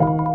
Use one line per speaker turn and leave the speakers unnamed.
you